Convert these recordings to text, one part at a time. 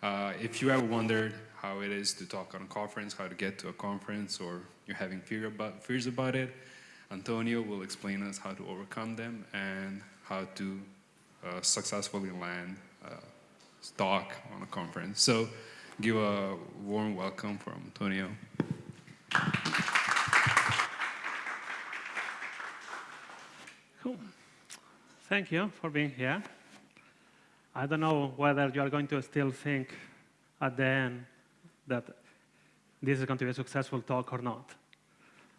Uh, if you ever wondered how it is to talk on a conference, how to get to a conference, or you're having fear about, fears about it, Antonio will explain us how to overcome them and how to uh, successfully land a talk on a conference. So give a warm welcome from Antonio. Cool. Thank you for being here. I don't know whether you are going to still think at the end that this is going to be a successful talk or not.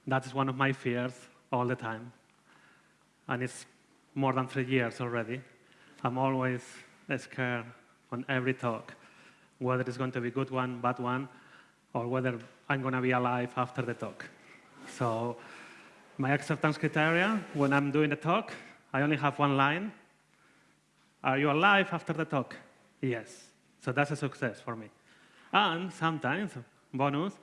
That is one of my fears all the time. And it's more than three years already. I'm always scared on every talk, whether it's going to be a good one, bad one, or whether I'm going to be alive after the talk. So my acceptance criteria, when I'm doing the talk, I only have one line. Are you alive after the talk? Yes. So that's a success for me. And sometimes, bonus,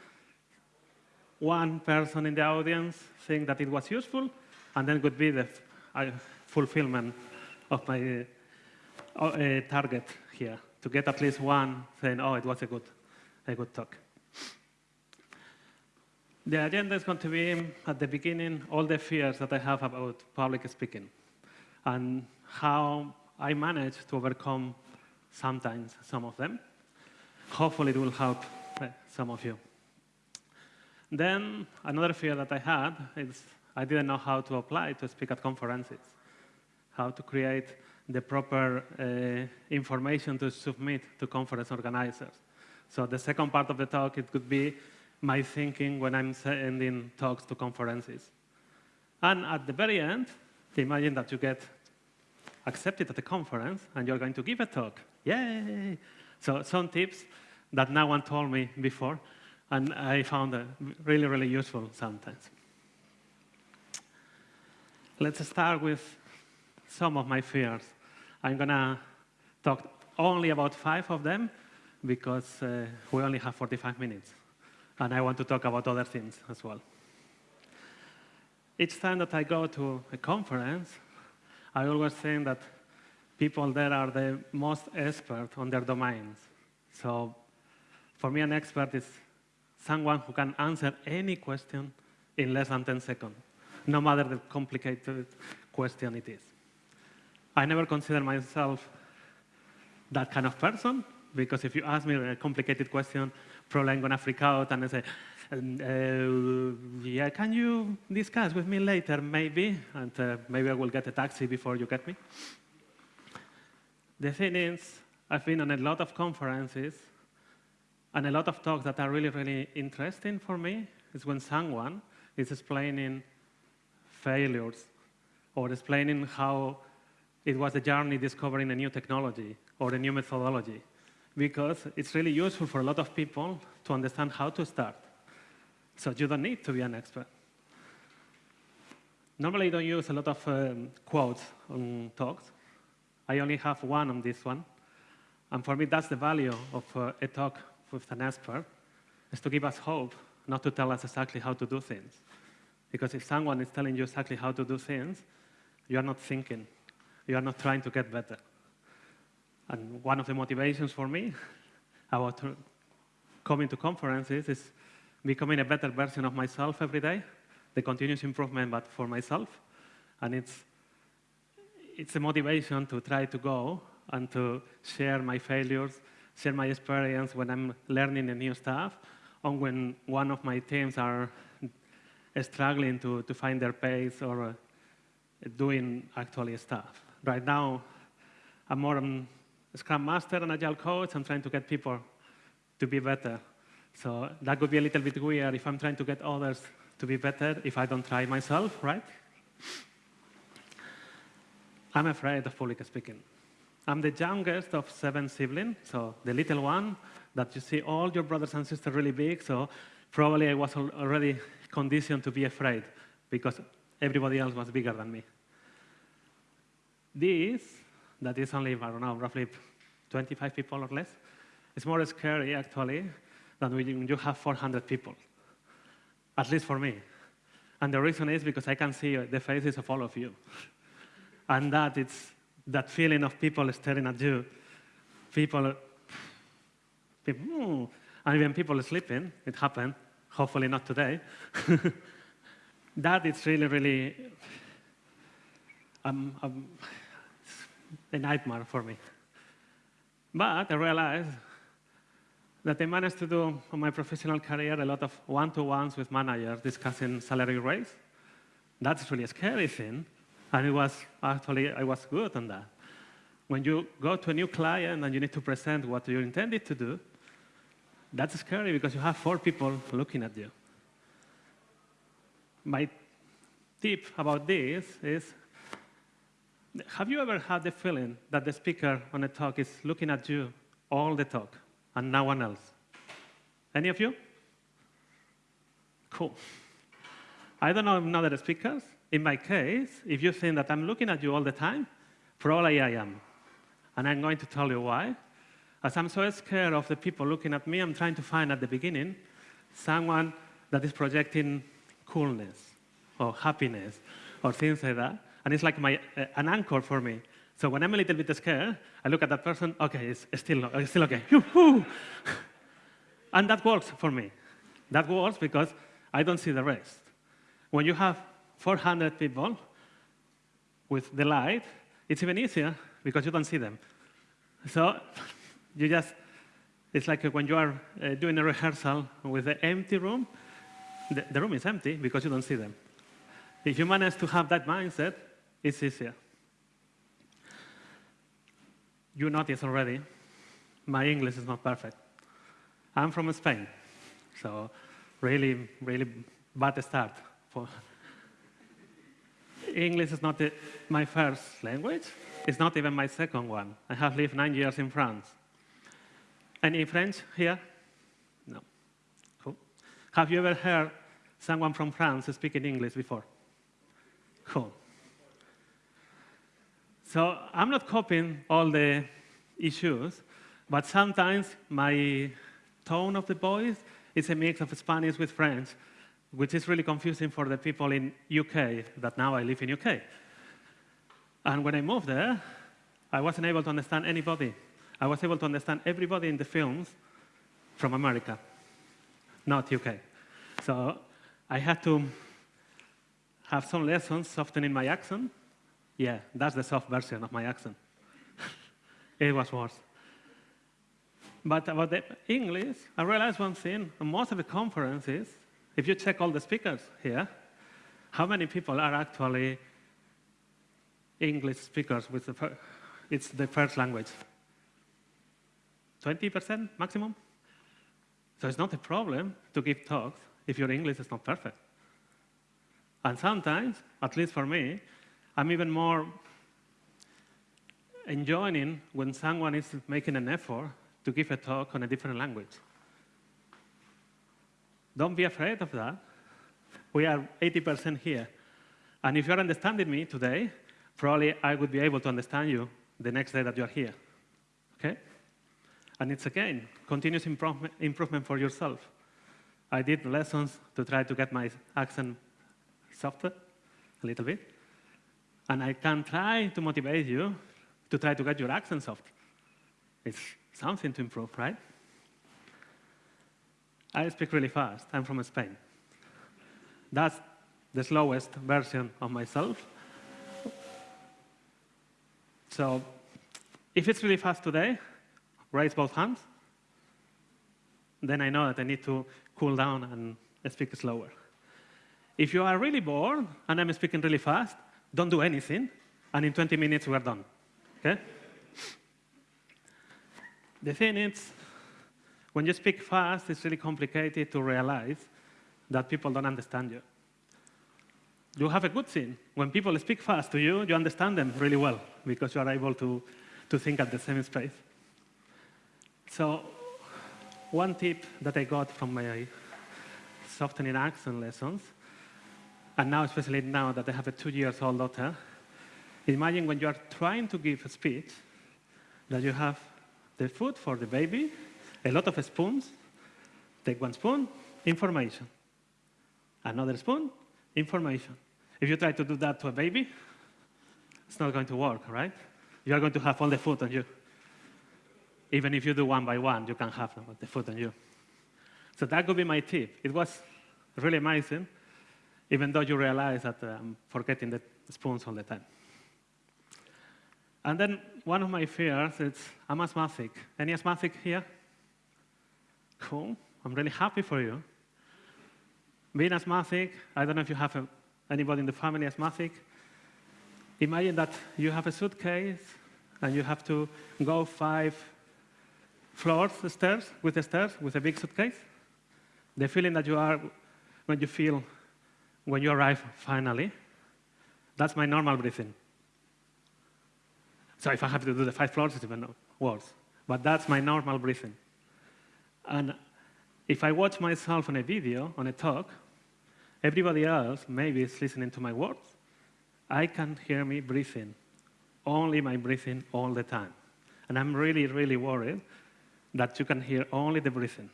one person in the audience think that it was useful, and then could be the uh, fulfillment of my uh, target here, to get at least one saying, oh, it was a good, a good talk. The agenda is going to be, at the beginning, all the fears that I have about public speaking and how I managed to overcome sometimes some of them. Hopefully it will help uh, some of you. Then another fear that I had is I didn't know how to apply to speak at conferences, how to create the proper uh, information to submit to conference organizers. So the second part of the talk, it could be my thinking when I'm sending talks to conferences. And at the very end, imagine that you get accepted at the conference and you're going to give a talk. Yay! So some tips that no one told me before, and I found it really, really useful sometimes. Let's start with some of my fears. I'm going to talk only about five of them because uh, we only have 45 minutes. And I want to talk about other things as well. Each time that I go to a conference, I always think that people there are the most expert on their domains. So for me, an expert is someone who can answer any question in less than 10 seconds, no matter the complicated question it is. I never consider myself that kind of person, because if you ask me a complicated question, probably I'm going to freak out and I say, uh, yeah, can you discuss with me later, maybe? And uh, maybe I will get a taxi before you get me. The thing is, I've been on a lot of conferences and a lot of talks that are really, really interesting for me is when someone is explaining failures or explaining how it was a journey discovering a new technology or a new methodology because it's really useful for a lot of people to understand how to start. So you don't need to be an expert. Normally, I don't use a lot of um, quotes on talks. I only have one on this one. And for me, that's the value of uh, a talk with an expert, is to give us hope, not to tell us exactly how to do things. Because if someone is telling you exactly how to do things, you are not thinking. You are not trying to get better. And one of the motivations for me about coming to conferences is becoming a better version of myself every day, the continuous improvement, but for myself. And it's, it's a motivation to try to go and to share my failures, share my experience when I'm learning a new stuff, or when one of my teams are struggling to, to find their pace or uh, doing actually stuff. Right now, I'm more um, a Scrum Master and Agile Coach. I'm trying to get people to be better. So that would be a little bit weird if I'm trying to get others to be better if I don't try myself, right? I'm afraid of public speaking. I'm the youngest of seven siblings, so the little one that you see all your brothers and sisters really big, so probably I was already conditioned to be afraid because everybody else was bigger than me. This, that is only, I don't know, roughly 25 people or less, is more scary actually than when you have 400 people, at least for me. And the reason is because I can see the faces of all of you. and that it's that feeling of people staring at you, people People, "Hmm," and even people sleeping. It happened. Hopefully not today. that is really, really um, um, a nightmare for me. But I realized that I managed to do in my professional career a lot of one-to-ones with managers discussing salary raise. That's really a scary thing, and it was actually I was good on that. When you go to a new client and you need to present what you intended to do, that's scary because you have four people looking at you. My tip about this is, have you ever had the feeling that the speaker on a talk is looking at you all the talk and no one else? Any of you? Cool. I don't know another speakers. In my case, if you think that I'm looking at you all the time, probably I am. And I'm going to tell you why. As I'm so scared of the people looking at me, I'm trying to find at the beginning someone that is projecting coolness or happiness or things like that. And it's like my, uh, an anchor for me. So when I'm a little bit scared, I look at that person, okay, it's, still, it's still okay. and that works for me. That works because I don't see the rest. When you have 400 people with the light, it's even easier because you don't see them. So you just, it's like when you are uh, doing a rehearsal with an empty room, the, the room is empty because you don't see them. If you manage to have that mindset, it's easier. You notice already, my English is not perfect. I'm from Spain, so really, really bad start. For English is not my first language. It's not even my second one. I have lived nine years in France. Any French here? No. Cool. Have you ever heard someone from France speaking English before? Cool. So I'm not copying all the issues, but sometimes my tone of the voice is a mix of Spanish with French, which is really confusing for the people in UK, that now I live in UK. And when I moved there, I wasn't able to understand anybody. I was able to understand everybody in the films from America, not UK. So I had to have some lessons softening my accent. Yeah, that's the soft version of my accent. it was worse. But about the English, I realized one thing. Most of the conferences, if you check all the speakers here, how many people are actually English speakers with the it's the first language? 20% maximum? So it's not a problem to give talks if your English is not perfect. And sometimes, at least for me, I'm even more enjoying when someone is making an effort to give a talk on a different language. Don't be afraid of that. We are 80% here. And if you're understanding me today, probably I would be able to understand you the next day that you're here. Okay? And it's again, continuous improvement, improvement for yourself. I did lessons to try to get my accent softer a little bit. And I can try to motivate you to try to get your accent soft. It's something to improve, right? I speak really fast. I'm from Spain. That's the slowest version of myself. So if it's really fast today, raise both hands. Then I know that I need to cool down and speak slower. If you are really bored and I'm speaking really fast, don't do anything, and in 20 minutes we're done. Okay? The thing is, when you speak fast, it's really complicated to realize that people don't understand you. You have a good thing. When people speak fast to you, you understand them really well because you are able to, to think at the same space. So one tip that I got from my softening accent lessons, and now especially now that I have a two years old daughter, imagine when you are trying to give a speech that you have the food for the baby, a lot of spoons, take one spoon, information. Another spoon, information. If you try to do that to a baby, it's not going to work, right? You are going to have all the food on you. even if you do one by one, you can have the food on you. So that could be my tip. It was really amazing, even though you realize that uh, I'm forgetting the spoons all the time. And then one of my fears is I'm asthmatic. Any asthmatic here? Cool. I'm really happy for you. Being asthmatic, I don't know if you have a, anybody in the family asthmatic. Imagine that you have a suitcase and you have to go five floors, stairs, with the stairs, with a big suitcase. The feeling that you are when you feel when you arrive finally, that's my normal breathing. So if I have to do the five floors, it's even worse. But that's my normal breathing. And if I watch myself on a video, on a talk, everybody else maybe is listening to my words. I can hear me breathing, only my breathing all the time. And I'm really, really worried that you can hear only the breathing.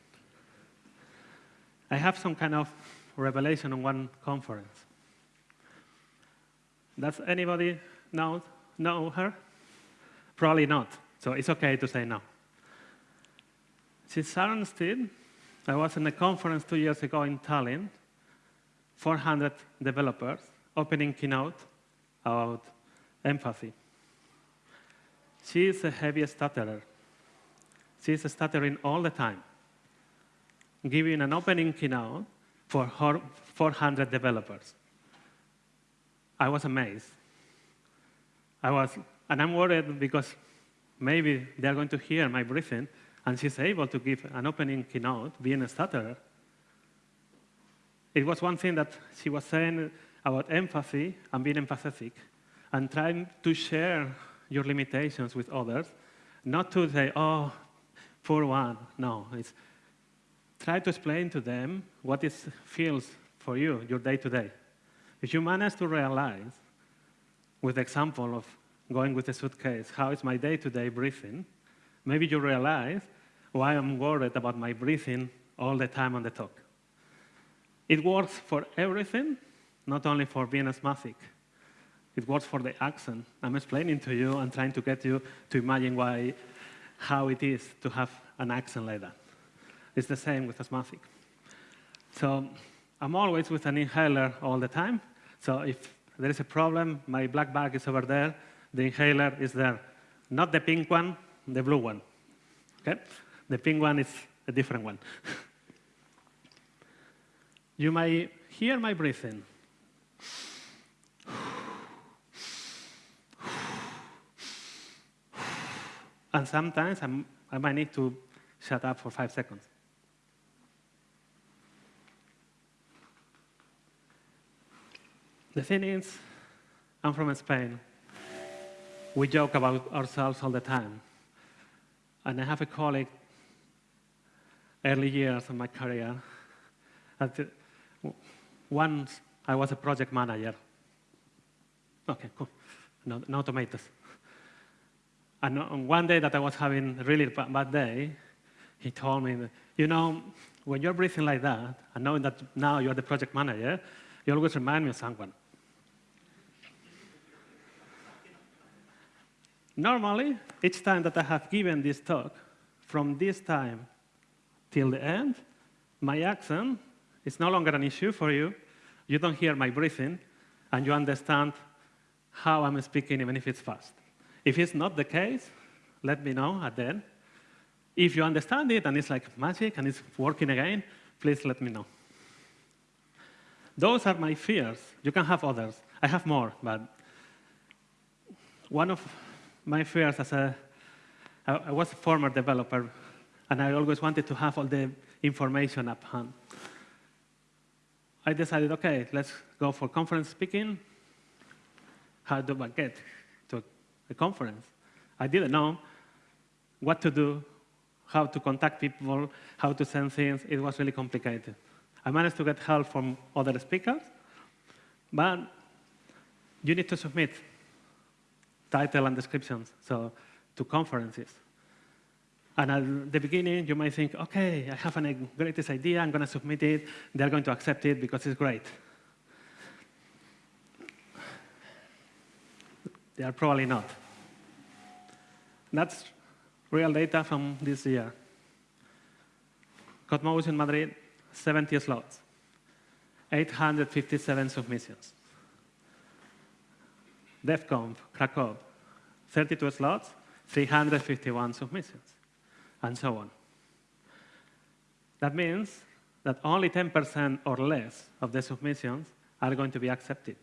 I have some kind of revelation on one conference. Does anybody know, know her? Probably not, so it's okay to say no. She's Sharon Steed. I was in a conference two years ago in Tallinn, 400 developers, opening keynote about empathy. She is a heavy stutterer. She is stuttering all the time, giving an opening keynote for 400 developers. I was amazed. I was, and I'm worried because maybe they're going to hear my breathing, and she's able to give an opening keynote, being a stutterer. It was one thing that she was saying about empathy and being empathetic, and trying to share your limitations with others, not to say, oh, poor one. No, it's try to explain to them what it feels for you, your day to day. If you manage to realize, with the example of going with a suitcase, how is my day to day breathing, maybe you realize why I'm worried about my breathing all the time on the talk. It works for everything, not only for being asthmatic. It works for the accent. I'm explaining to you and trying to get you to imagine why, how it is to have an accent like that. It's the same with asthmatic. So I'm always with an inhaler all the time. So if there is a problem, my black bag is over there, the inhaler is there. Not the pink one, the blue one. Okay? The pink one is a different one. you may hear my breathing. And sometimes I'm, I might need to shut up for five seconds. The thing is, I'm from Spain. We joke about ourselves all the time. And I have a colleague, early years of my career, that uh, once I was a project manager. Okay, cool. No, no tomatoes. And on one day that I was having a really bad day, he told me, you know, when you're breathing like that, and knowing that now you're the project manager, you always remind me of someone. Normally, each time that I have given this talk, from this time till the end, my accent is no longer an issue for you. You don't hear my breathing, and you understand how I'm speaking, even if it's fast. If it's not the case, let me know at the end. If you understand it and it's like magic and it's working again, please let me know. Those are my fears. You can have others. I have more, but one of my fears as a, I was a former developer, and I always wanted to have all the information up hand. I decided, okay, let's go for conference speaking. How do I get to a conference? I didn't know what to do, how to contact people, how to send things. It was really complicated. I managed to get help from other speakers, but you need to submit title and descriptions, so to conferences. And at the beginning, you might think, OK, I have a greatest idea. I'm going to submit it. They're going to accept it because it's great. They are probably not. That's real data from this year. Cosmos in Madrid, 70 slots, 857 submissions. DevConf, Krakow, 32 slots, 351 submissions, and so on. That means that only 10% or less of the submissions are going to be accepted.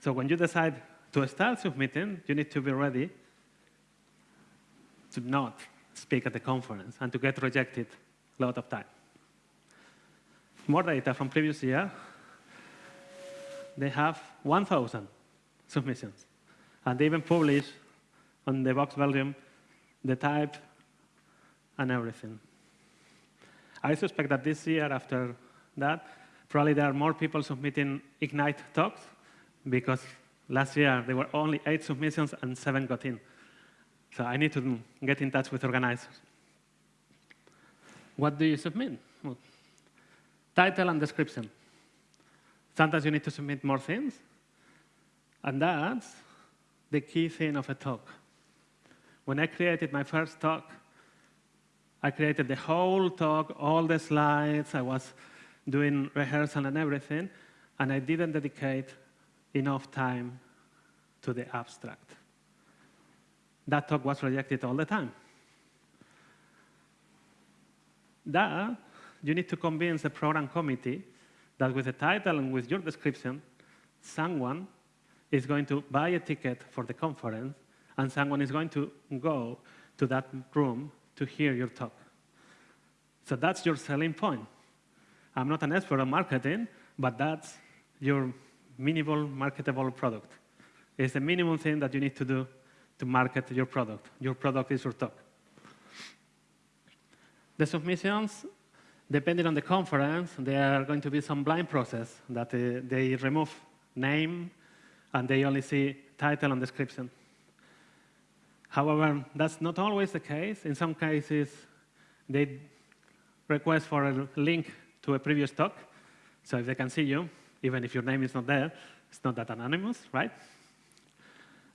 So when you decide to start submitting, you need to be ready to not speak at the conference and to get rejected a lot of time. More data from previous year. They have 1,000 submissions. And they even publish on the box volume the type and everything. I suspect that this year, after that, probably there are more people submitting Ignite talks because last year there were only eight submissions and seven got in. So I need to get in touch with organizers. What do you submit? Well, title and description. Sometimes you need to submit more things. And that's the key thing of a talk. When I created my first talk, I created the whole talk, all the slides, I was doing rehearsal and everything, and I didn't dedicate enough time to the abstract. That talk was rejected all the time. That, you need to convince the program committee that with the title and with your description, someone is going to buy a ticket for the conference and someone is going to go to that room to hear your talk. So that's your selling point. I'm not an expert on marketing, but that's your minimal marketable product. It's the minimum thing that you need to do to market your product. Your product is your talk. The submissions, depending on the conference, there are going to be some blind process that uh, they remove name and they only see title and description. However, that's not always the case. In some cases, they request for a link to a previous talk. So if they can see you, even if your name is not there, it's not that anonymous, right?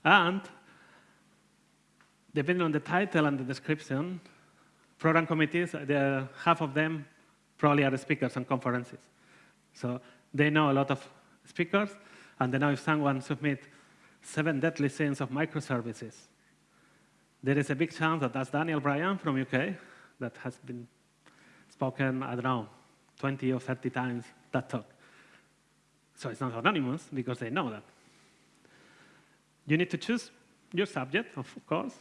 And depending on the title and the description, program committees, uh, half of them probably are speakers on conferences. So they know a lot of speakers, and they know if someone submits seven deadly sins of microservices, there is a big chance that that's Daniel Bryant from UK that has been spoken, I don't know, 20 or 30 times that talk. So it's not anonymous because they know that. You need to choose your subject, of course,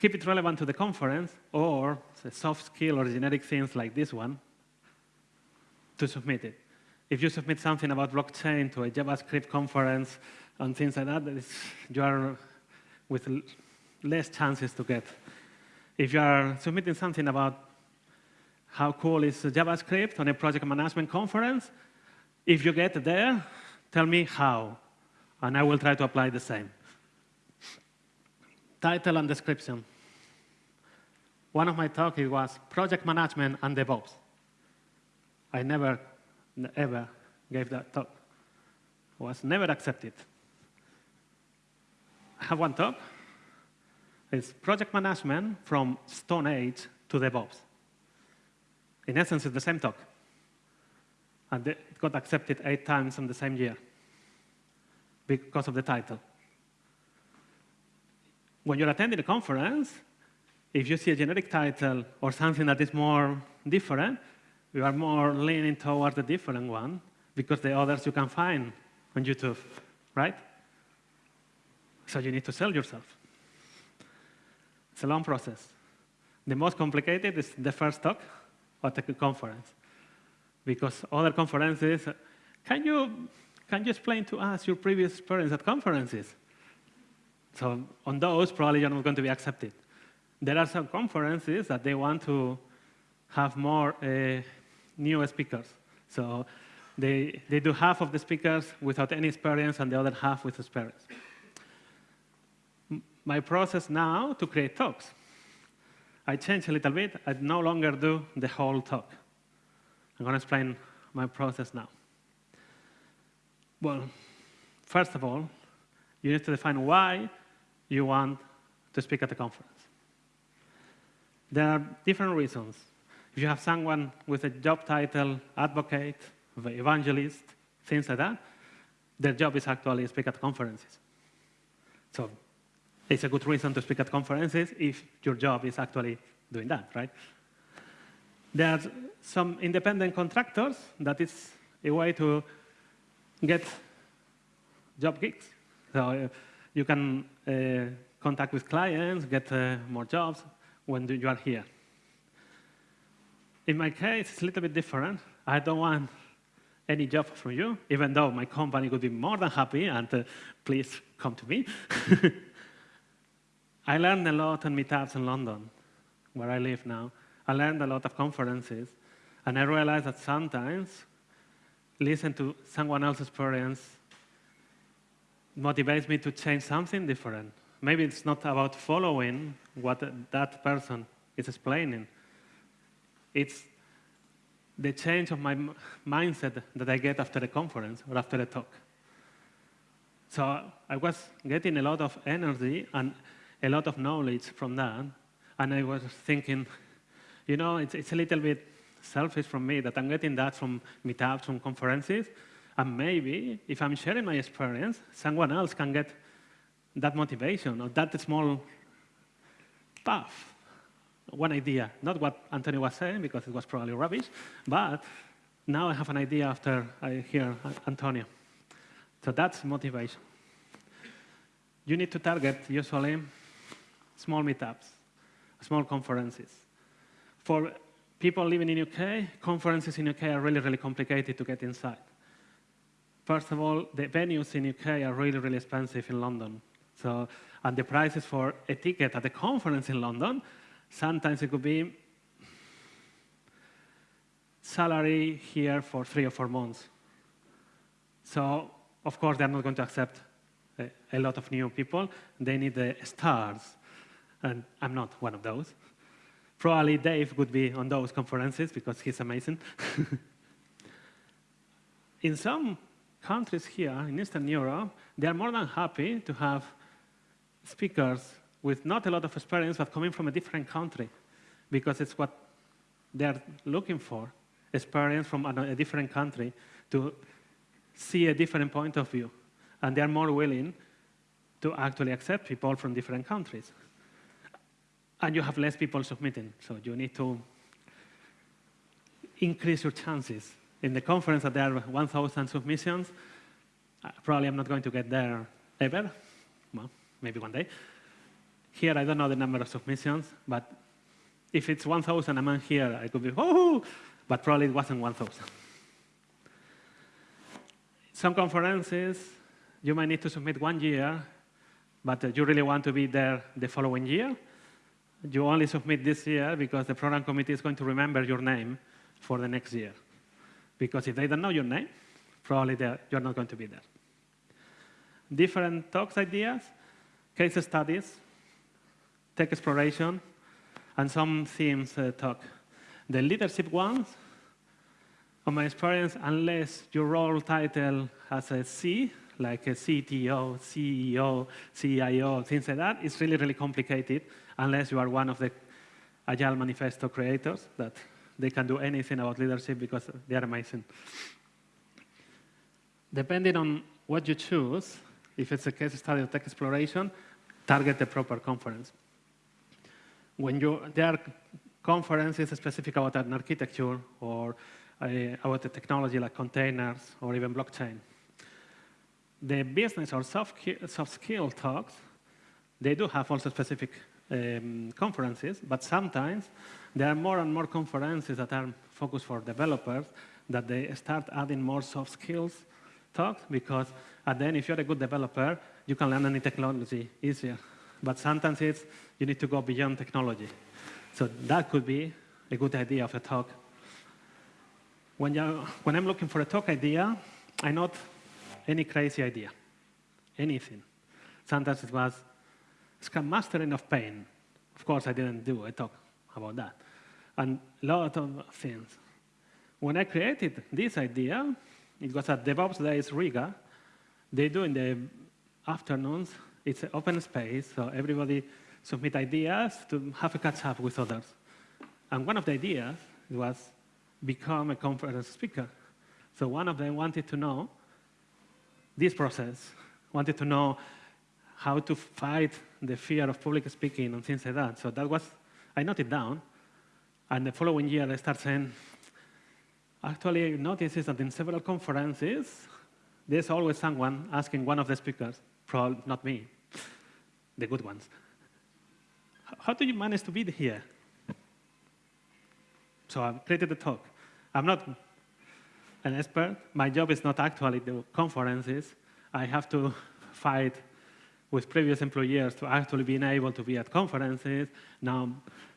keep it relevant to the conference, or soft skill or generic things like this one to submit it. If you submit something about blockchain to a JavaScript conference and things like that, you are with less chances to get. If you are submitting something about how cool is JavaScript on a project management conference, if you get there, tell me how, and I will try to apply the same. Title and description. One of my talks was project management and DevOps. I never, ever gave that talk. Was never accepted. I have one talk It's project management from Stone Age to DevOps. In essence, it's the same talk. And it got accepted eight times in the same year because of the title. When you're attending a conference, if you see a generic title or something that is more different, you are more leaning toward the different one because the others you can find on YouTube, right? So you need to sell yourself. It's a long process. The most complicated is the first talk at the conference. Because other conferences, can you, can you explain to us your previous experience at conferences? So on those, probably you're not going to be accepted. There are some conferences that they want to have more uh, new speakers. So they, they do half of the speakers without any experience and the other half with experience my process now to create talks. I change a little bit. I no longer do the whole talk. I'm going to explain my process now. Well, first of all, you need to define why you want to speak at the conference. There are different reasons. If you have someone with a job title, advocate, evangelist, things like that, their job is actually speak at conferences. So it's a good reason to speak at conferences if your job is actually doing that, right? There are some independent contractors that is a way to get job gigs. So uh, you can uh, contact with clients, get uh, more jobs when you are here. In my case, it's a little bit different. I don't want any job from you, even though my company would be more than happy, and uh, please come to me. I learned a lot on meetups in London, where I live now. I learned a lot of conferences, and I realized that sometimes listen to someone else's experience motivates me to change something different. Maybe it's not about following what that person is explaining. It's the change of my mindset that I get after a conference or after a talk. So I was getting a lot of energy and a lot of knowledge from that. And I was thinking, you know, it's, it's a little bit selfish from me that I'm getting that from meetups, from conferences. And maybe if I'm sharing my experience, someone else can get that motivation or that small path, one idea. Not what Antonio was saying, because it was probably rubbish, but now I have an idea after I hear Antonio. So that's motivation. You need to target usually small meetups, small conferences. For people living in UK, conferences in UK are really, really complicated to get inside. First of all, the venues in UK are really, really expensive in London. So, and the prices for a ticket at a conference in London, sometimes it could be salary here for three or four months. So, of course, they're not going to accept a, a lot of new people. They need the stars, and I'm not one of those. Probably Dave would be on those conferences because he's amazing. in some countries here in Eastern Europe, they are more than happy to have speakers with not a lot of experience, but coming from a different country, because it's what they're looking for, experience from a different country to see a different point of view. And they're more willing to actually accept people from different countries. And you have less people submitting, so you need to increase your chances in the conference that there are 1,000 submissions. Uh, probably I'm not going to get there ever. Well, maybe one day. Here, I don't know the number of submissions, but if it's 1,000 among here, I could be, oh, but probably it wasn't 1,000. Some conferences, you might need to submit one year, but uh, you really want to be there the following year. You only submit this year because the program committee is going to remember your name for the next year. Because if they don't know your name, probably you're not going to be there. Different talks ideas, case studies, tech exploration, and some themes uh, talk. The leadership ones, on my experience, unless your role title has a C, like a CTO, CEO, CIO, things like that, it's really, really complicated unless you are one of the Agile Manifesto creators that they can do anything about leadership because they are amazing. Depending on what you choose, if it's a case study of tech exploration, target the proper conference. When you, there are conferences specific about an architecture or uh, about a technology like containers or even blockchain. The business or soft, soft skill talks, they do have also specific um, conferences, but sometimes there are more and more conferences that are focused for developers that they start adding more soft skills talks because at the end, if you're a good developer, you can learn any technology easier. But sometimes it's you need to go beyond technology. So that could be a good idea of a talk. When, when I'm looking for a talk idea, I not any crazy idea, anything. Sometimes it was Scrum Mastering of Pain. Of course, I didn't do a talk about that. And a lot of things. When I created this idea, it was at DevOps Days Riga. They do in the afternoons, it's an open space, so everybody submit ideas to have a catch up with others. And one of the ideas was become a conference speaker. So one of them wanted to know this process, wanted to know how to fight the fear of public speaking and things like that. So that was, I noted down. And the following year, I started saying, actually, I noticed that in several conferences, there's always someone asking one of the speakers, not me, the good ones, how do you manage to be here? So I've created a talk. I'm not an expert. My job is not actually the conferences. I have to fight with previous employers to actually being able to be at conferences. Now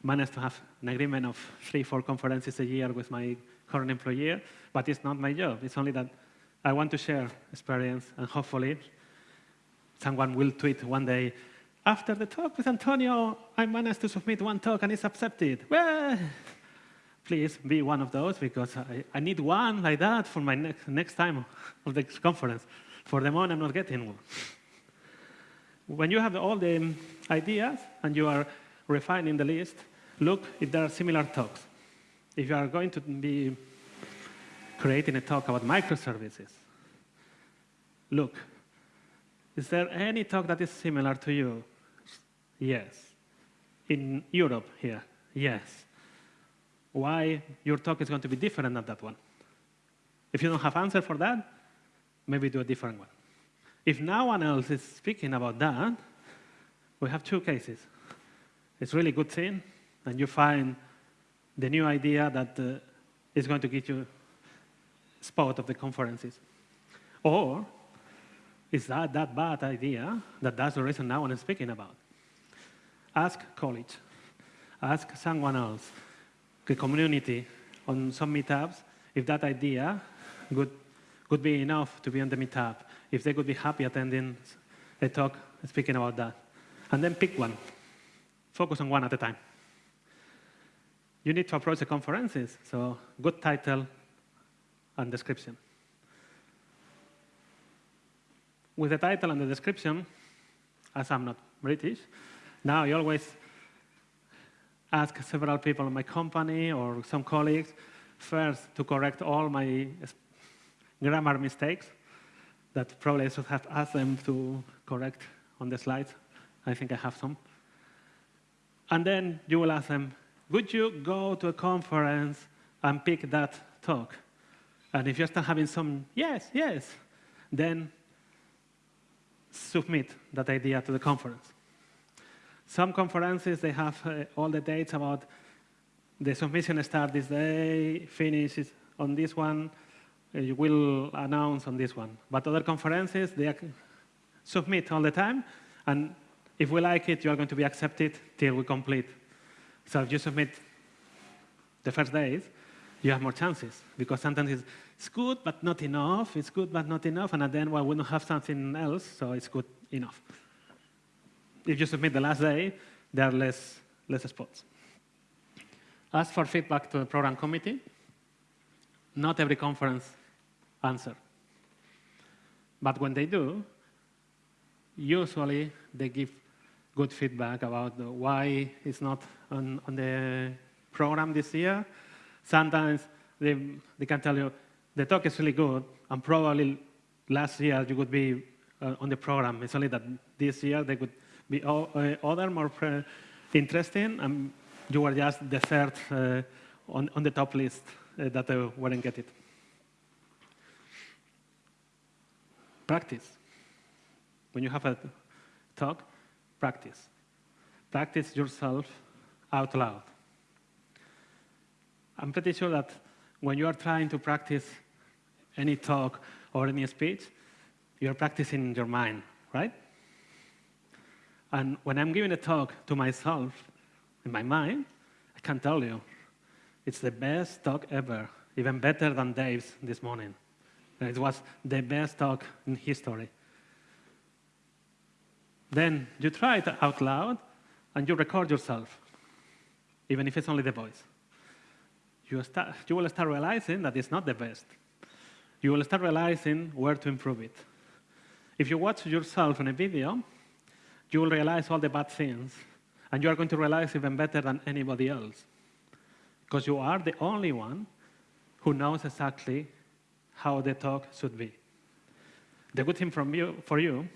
managed to have an agreement of three, four conferences a year with my current employer, but it's not my job. It's only that I want to share experience and hopefully someone will tweet one day, after the talk with Antonio, I managed to submit one talk and it's accepted. Well, please be one of those because I, I need one like that for my next, next time of the conference. For the moment, I'm not getting one. When you have all the ideas and you are refining the list, look if there are similar talks. If you are going to be creating a talk about microservices, look, is there any talk that is similar to you? Yes. In Europe here? Yes. Why your talk is going to be different than that one? If you don't have answer for that, maybe do a different one. If no one else is speaking about that, we have two cases. It's really good thing, and you find the new idea that uh, is going to get you spot of the conferences. Or is that that bad idea that that's the reason now I'm speaking about? Ask college. Ask someone else, the community, on some meetups, if that idea would, would be enough to be on the meetup, if they would be happy attending a talk speaking about that. And then pick one. Focus on one at a time. You need to approach the conferences, so good title and description. With the title and the description, as I'm not British, now I always ask several people in my company or some colleagues first to correct all my grammar mistakes that probably I should have asked them to correct on the slides. I think I have some. And then you will ask them, would you go to a conference and pick that talk? And if you're still having some, yes, yes, then submit that idea to the conference. Some conferences, they have uh, all the dates about the submission start this day, finish on this one, uh, you will announce on this one. But other conferences, they submit all the time, and if we like it, you are going to be accepted till we complete. So if you submit the first days, you have more chances, because sometimes it's, good, but not enough, it's good, but not enough, and at the end, well, we don't have something else, so it's good enough if you submit the last day, there are less, less spots. Ask for feedback to the program committee. Not every conference answer. But when they do, usually they give good feedback about why it's not on, on the program this year. Sometimes they, they can tell you, the talk is really good, and probably last year you would be uh, on the program. It's only that this year they could be uh, other more interesting, and you were just the third uh, on, on the top list uh, that uh, wouldn't get it. Practice. When you have a talk, practice. Practice yourself out loud. I'm pretty sure that when you are trying to practice any talk or any speech, you're practicing in your mind, right? And when I'm giving a talk to myself in my mind, I can tell you, it's the best talk ever, even better than Dave's this morning. And it was the best talk in history. Then you try it out loud and you record yourself, even if it's only the voice. You, start, you will start realizing that it's not the best. You will start realizing where to improve it. If you watch yourself in a video, you will realize all the bad things, and you are going to realize even better than anybody else. because you are the only one who knows exactly how the talk should be. The good thing from you, for you,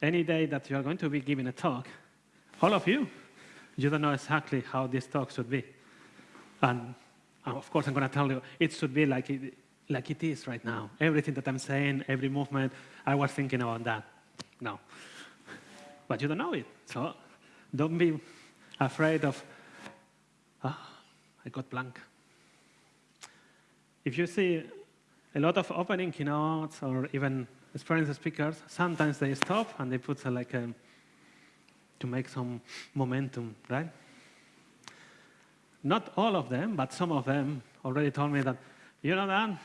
any day that you are going to be giving a talk, all of you, you don't know exactly how this talk should be. And of course, I'm going to tell you, it should be like like it is right now. Everything that I'm saying, every movement, I was thinking about that. No. But you don't know it. So don't be afraid of, ah, I got blank. If you see a lot of opening keynotes or even experienced speakers, sometimes they stop and they put uh, like a, to make some momentum, right? Not all of them, but some of them already told me that, you know that,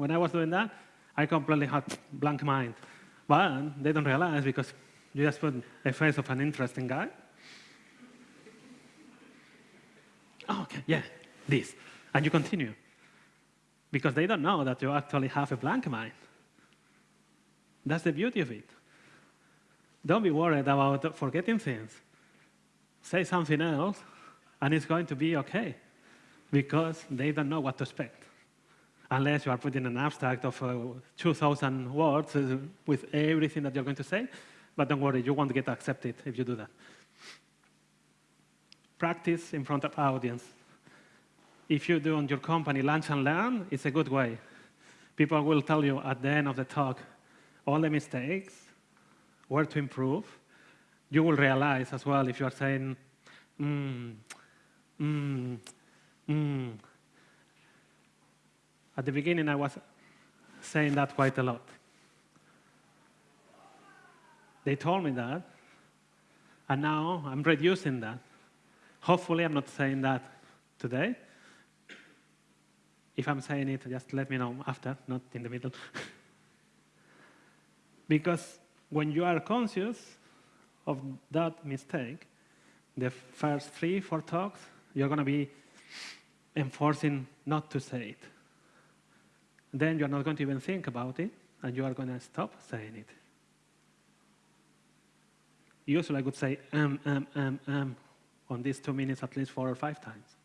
when I was doing that, I completely had blank mind. But they don't realize because you just put a face of an interesting guy. Oh, okay, yeah, this. And you continue. Because they don't know that you actually have a blank mind. That's the beauty of it. Don't be worried about forgetting things. Say something else, and it's going to be okay, because they don't know what to expect. Unless you are putting an abstract of uh, 2,000 words uh, with everything that you're going to say, but don't worry, you won't get accepted if you do that. Practice in front of audience. If you do on your company lunch and learn, it's a good way. People will tell you at the end of the talk all the mistakes, where to improve. You will realize as well if you are saying, mm, mm, mm. At the beginning, I was saying that quite a lot. They told me that, and now I'm reducing that. Hopefully, I'm not saying that today. If I'm saying it, just let me know after, not in the middle. because when you are conscious of that mistake, the first three, four talks, you're going to be enforcing not to say it. Then you're not going to even think about it, and you are going to stop saying it. Usually I would say um, um, um, um on these two minutes at least four or five times.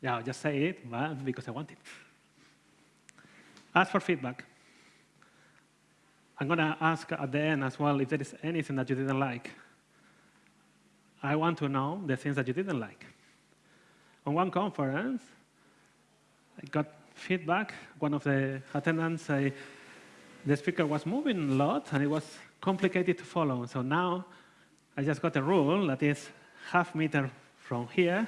Yeah, I'll just say it but because I want it. Ask for feedback. I'm going to ask at the end as well if there is anything that you didn't like. I want to know the things that you didn't like. On one conference, I got feedback. One of the attendants said the speaker was moving a lot and it was complicated to follow. So now I just got a rule that is half meter from here,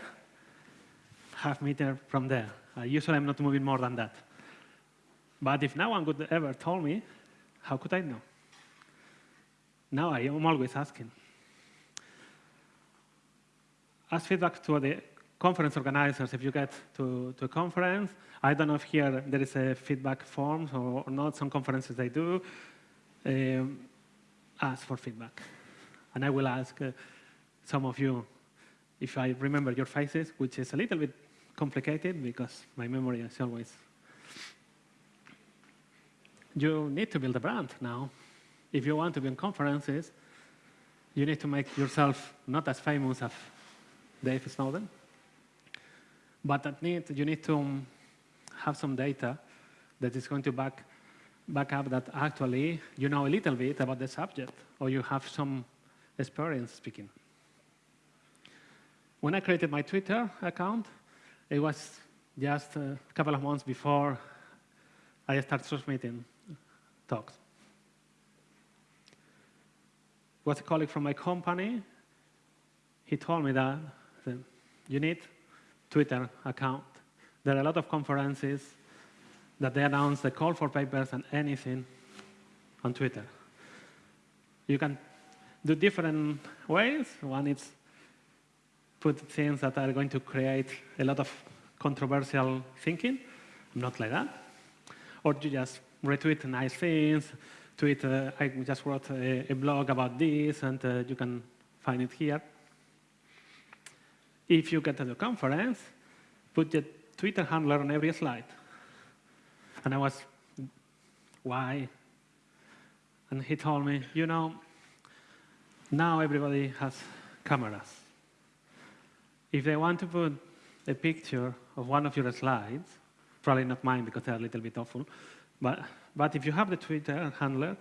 half meter from there. Uh, usually I'm not moving more than that. But if no one could ever tell me, how could I know? Now I am always asking. Ask feedback to the conference organizers if you get to, to a conference. I don't know if here there is a feedback form or, not. Some conferences they do. Um, ask for feedback. And I will ask uh, some of you if I remember your faces, which is a little bit complicated because my memory is always. You need to build a brand now. If you want to be in conferences, you need to make yourself not as famous as Dave Snowden, but that need, you need to um, have some data that is going to back back up that actually you know a little bit about the subject or you have some experience speaking. When I created my Twitter account, it was just a couple of months before I started transmitting talks. Was a colleague from my company. He told me that you need Twitter account. There are a lot of conferences that they announce the call for papers and anything on Twitter. You can do different ways. One is put things that are going to create a lot of controversial thinking. I'm not like that. Or you just retweet nice things, tweet, uh, I just wrote a, a, blog about this, and uh, you can find it here. If you get to the conference, put the Twitter handler on every slide. And I was, why? And he told me, you know, now everybody has cameras. if they want to put a picture of one of your slides, probably not mine because they're a little bit awful, but, but if you have the Twitter handler,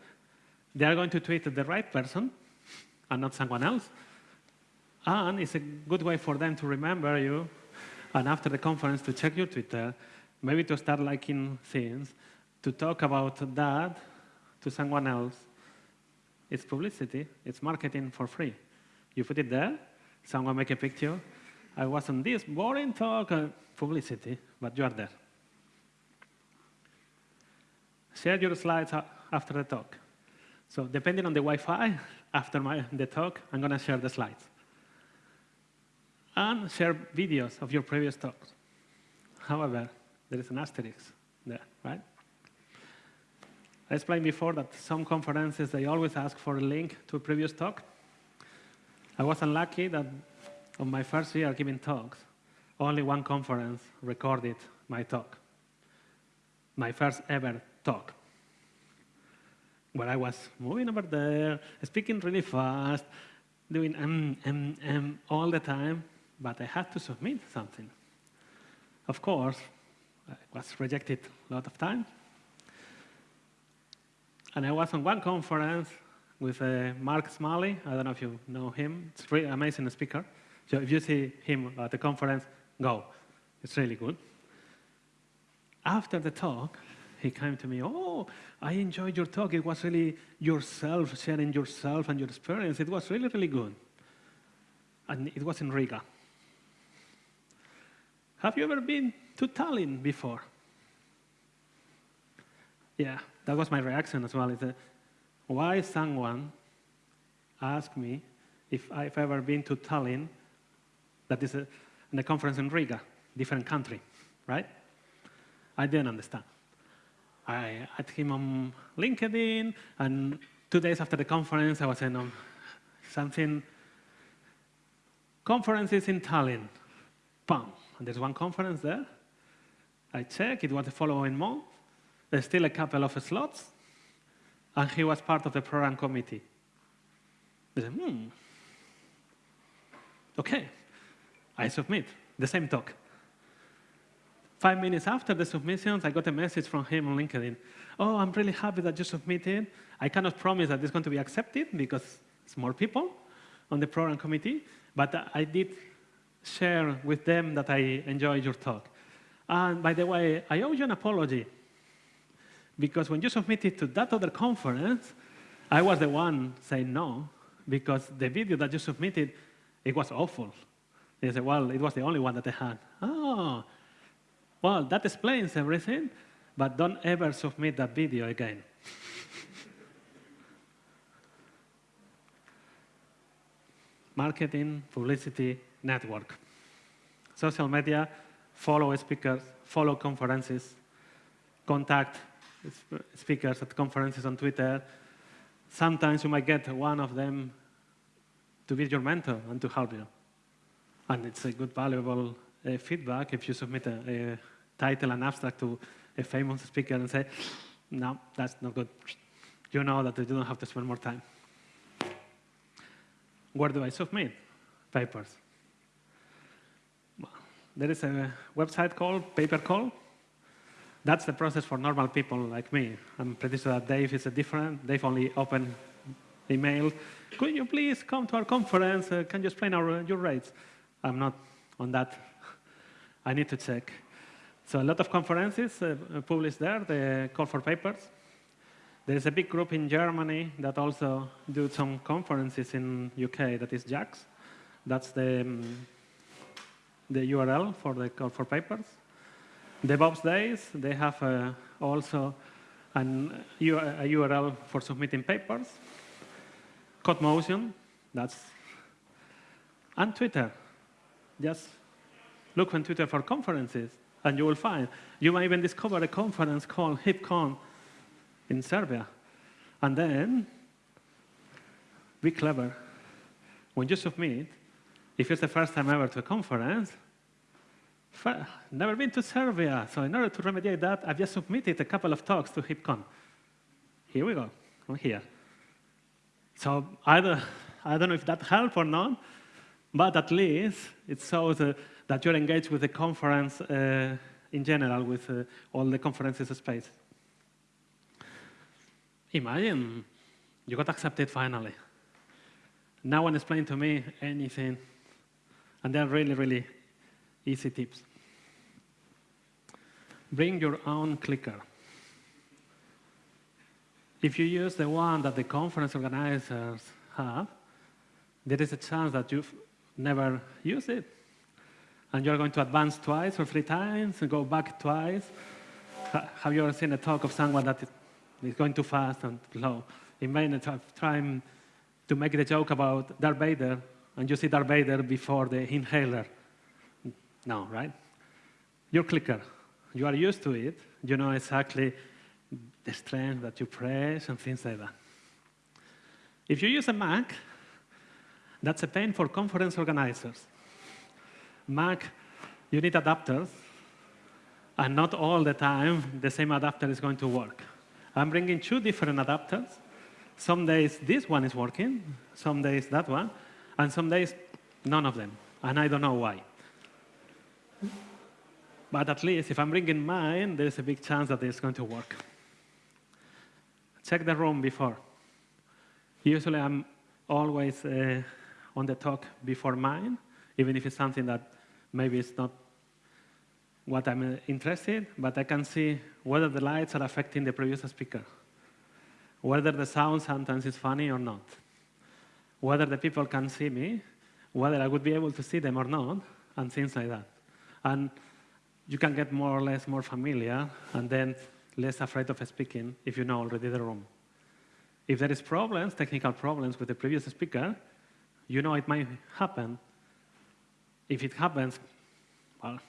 they are going to tweet the right person and not someone else. And it's a good way for them to remember you and after the conference to check your Twitter, maybe to start liking things, to talk about that to someone else. It's publicity, it's marketing for free. You put it there, someone make a picture. I was on this boring talk, uh, publicity, but you are there. Share your slides after the talk. So depending on the Wi-Fi, after my, the talk, I'm going to share the slides. And share videos of your previous talks. However, there is an asterisk there, right? I explained before that some conferences, they always ask for a link to a previous talk. I was unlucky that on my first year giving talks, only one conference recorded my talk, my first ever talk, where I was moving over there, speaking really fast, doing um, um, um all the time, but I had to submit something. Of course, I was rejected a lot of times, and I was on one conference with uh, Mark Smalley. I don't know if you know him. It's really amazing speaker. So if you see him at the conference, go. It's really good. After the talk, he came to me, oh, I enjoyed your talk. It was really yourself, sharing yourself and your experience. It was really, really good. And it was in Riga. Have you ever been to Tallinn before? Yeah, that was my reaction as well. Is that why someone asked me if I've ever been to Tallinn, that is a, in a conference in Riga, different country, right? I didn't understand. I had him on LinkedIn, and two days after the conference, I was in um, something, conferences in Tallinn, bam, and there's one conference there. I check, it was the following month. There's still a couple of slots, and he was part of the program committee. I said, hmm, okay, I submit the same talk. Five minutes after the submissions, I got a message from him on LinkedIn. Oh, I'm really happy that you submitted. I cannot promise that it's going to be accepted because it's more people on the program committee, but I did share with them that I enjoyed your talk. And by the way, I owe you an apology because when you submitted to that other conference, I was the one saying no, because the video that you submitted, it was awful. They said, well, it was the only one that I had. Oh, well, that explains everything, but don't ever submit that video again. Marketing, publicity, network. Social media, follow speakers, follow conferences, contact speakers at conferences on Twitter. Sometimes you might get one of them to be your mentor and to help you. And it's a good, valuable uh, feedback if you submit a, a, title and abstract to a famous speaker and say, no, that's not good. You know that you don't have to spend more time. Where do I submit papers? There is a website called paper call. That's the process for normal people like me. I'm pretty sure that Dave is a different. Dave only open email. Could you please come to our conference? Uh, can you explain our, your rates? I'm not on that. I need to check. So a lot of conferences uh, publish there, the call for papers. There is a big group in Germany that also do some conferences in UK, that is JAX. That's the, um, the URL for the call for papers. DevOps Days, they have uh, also an, a URL for submitting papers. CodeMotion, that's, and Twitter. Just look on Twitter for conferences, and you will find. You might even discover a conference called HeapCon in Serbia. And then, be clever. When you submit, if it's the first time ever to a conference, never been to Serbia, so in order to remediate that, I've just submitted a couple of talks to HeapCon. Here we go, I'm here. So either, I don't know if that helped or not, but at least it shows uh, that you're engaged with the conference uh, in general, with uh, all the conferences space. Imagine you got accepted finally. No one explained to me anything, and they're really, really easy tips. Bring your own clicker. If you use the one that the conference organizers have, there is a chance that you've never used it. And you're going to advance twice or three times and go back twice. Have you ever seen a talk of someone that is going too fast and slow? Imagine trying to make the joke about Darth Vader, and you see Darth Vader before the inhaler. No, right? Your clicker, you are used to it. You know exactly the strength that you press and things like that. If you use a Mac, that's a pain for conference organizers. Mac, you need adapters, and not all the time the same adapter is going to work. I'm bringing two different adapters. Some days this one is working, some days that one, and some days none of them, and I don't know why. But at least if I'm bringing mine, there's a big chance that it's going to work. Check the room before. Usually I'm always uh, on the talk before mine, even if it's something that maybe it's not what I'm uh, interested, but I can see whether the lights are affecting the previous speaker, whether the sound sometimes is funny or not, whether the people can see me, whether I would be able to see them or not, and things like that. And you can get more or less more familiar, and then less afraid of speaking if you know already the room. If there is problems, technical problems with the previous speaker, you know it might happen. If it happens, well,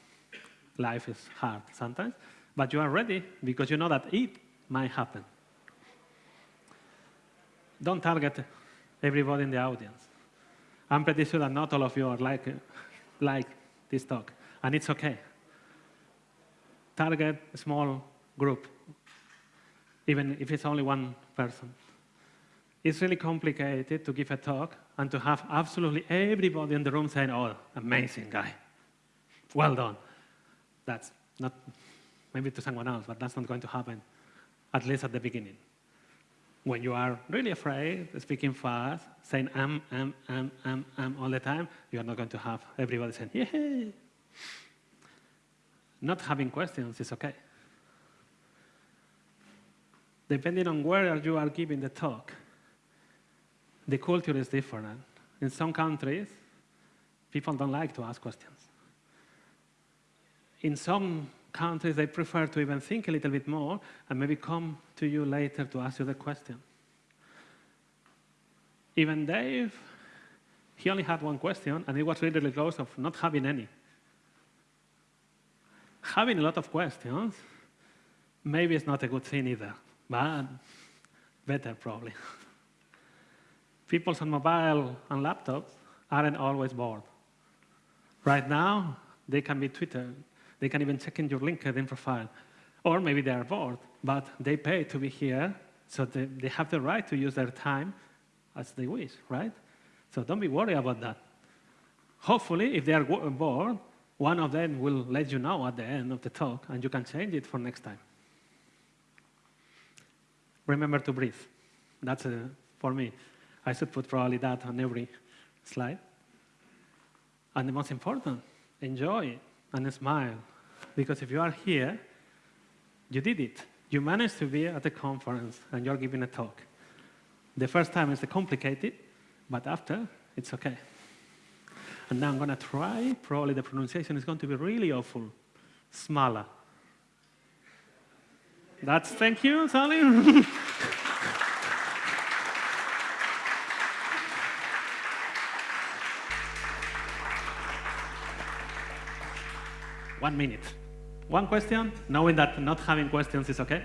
life is hard sometimes, but you are ready because you know that it might happen. Don't target everybody in the audience. I'm pretty sure that not all of you are like, like this talk, and it's okay. Target a small group, even if it's only one person. It's really complicated to give a talk and to have absolutely everybody in the room saying, oh, amazing guy, well done. That's not, maybe to someone else, but that's not going to happen, at least at the beginning. When you are really afraid, speaking fast, saying "I'm, I'm, I'm, um, um all the time, you are not going to have everybody saying, yeah. Not having questions is okay. Depending on where you are giving the talk, the culture is different. In some countries, people don't like to ask questions. In some countries, they prefer to even think a little bit more and maybe come to you later to ask you the question. Even Dave, he only had one question, and he was really, really close of not having any. Having a lot of questions, maybe it's not a good thing either, but better probably. people on mobile and laptops aren't always bored. Right now, they can be Twitter. They can even check in your LinkedIn profile. Or maybe they are bored, but they pay to be here, so they, they have the right to use their time as they wish, right? So don't be worried about that. Hopefully, if they are bored, one of them will let you know at the end of the talk, and you can change it for next time. Remember to breathe. That's a, for me. I should put probably that on every slide. And the most important, enjoy and smile. Because if you are here, you did it. You managed to be at a conference and you're giving a talk. The first time is complicated, but after, it's okay. And now I'm going to try, probably the pronunciation is going to be really awful. Smala. That's, thank you, Sally. One minute. One question, knowing that not having questions is okay.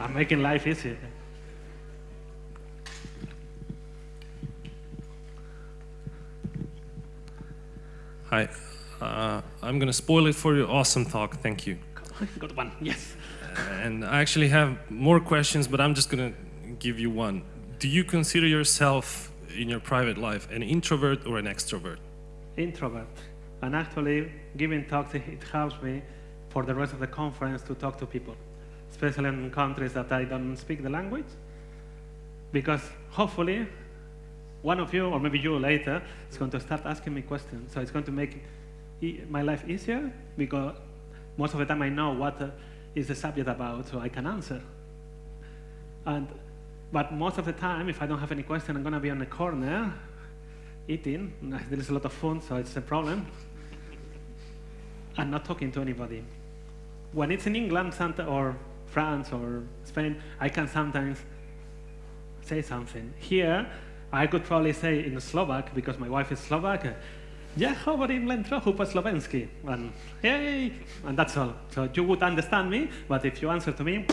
I'm making life easy. Hi. Uh, I'm going to spoil it for your awesome talk. Thank you. Good one. Yes. and I actually have more questions, but I'm just going to give you one. Do you consider yourself in your private life an introvert or an extrovert? introvert. And actually, giving talks, it helps me for the rest of the conference to talk to people, especially in countries that I don't speak the language. Because hopefully, one of you, or maybe you later, is going to start asking me questions. So it's going to make my life easier because most of the time I know what uh, the subject about, so I can answer. And, but most of the time, if I don't have any question, I'm going to be on the corner eating. There is a lot of food, so it's a problem. And not talking to anybody. When it's in England or France or Spain, I can sometimes say something. Here, I could probably say in Slovak, because my wife is Slovak, ja hovorím len trochu po slovensky. And, yay! And that's all. So you would understand me, but if you answer to me,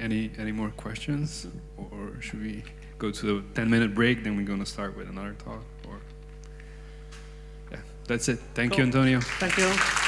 Any any more questions, or should we go to the 10 minute break? Then we're gonna start with another talk. Or yeah, that's it. Thank you, Antonio. thank you.